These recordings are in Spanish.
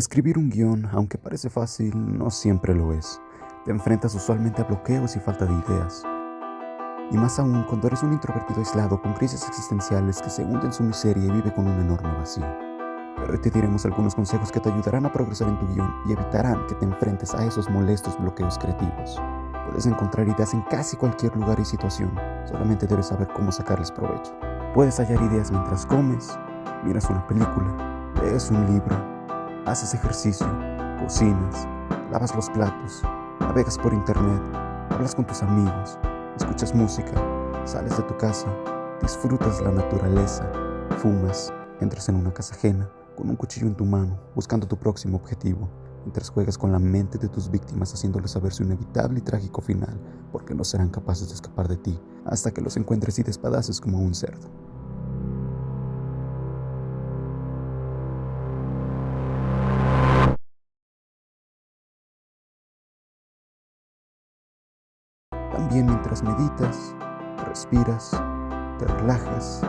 Escribir un guion, aunque parece fácil, no siempre lo es. Te enfrentas usualmente a bloqueos y falta de ideas. Y más aún cuando eres un introvertido aislado con crisis existenciales que se hunde en su miseria y vive con un enorme vacío. Pero te diremos algunos consejos que te ayudarán a progresar en tu guion y evitarán que te enfrentes a esos molestos bloqueos creativos. Puedes encontrar ideas en casi cualquier lugar y situación, solamente debes saber cómo sacarles provecho. Puedes hallar ideas mientras comes, miras una película, lees un libro, haces ejercicio, cocinas, lavas los platos, navegas por internet, hablas con tus amigos, escuchas música, sales de tu casa, disfrutas la naturaleza, fumas, entras en una casa ajena, con un cuchillo en tu mano, buscando tu próximo objetivo, mientras juegas con la mente de tus víctimas haciéndoles saber su inevitable y trágico final, porque no serán capaces de escapar de ti hasta que los encuentres y despadaces como un cerdo. También mientras meditas, respiras, te relajas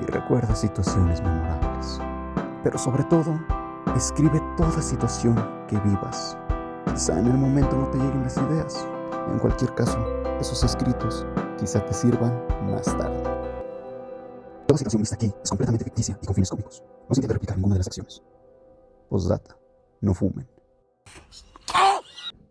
y recuerdas situaciones memorables. Pero sobre todo, escribe toda situación que vivas. Quizá en el momento no te lleguen las ideas. En cualquier caso, esos escritos quizá te sirvan más tarde. Toda situación vista aquí es completamente ficticia y con fines cómicos. No se intenta replicar ninguna de las acciones. Postdata. No fumen.